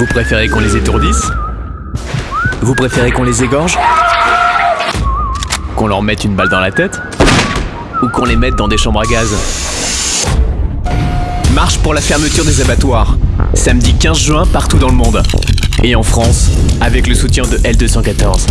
Vous préférez qu'on les étourdisse Vous préférez qu'on les égorge Qu'on leur mette une balle dans la tête Ou qu'on les mette dans des chambres à gaz Marche pour la fermeture des abattoirs. Samedi 15 juin partout dans le monde. Et en France, avec le soutien de L214.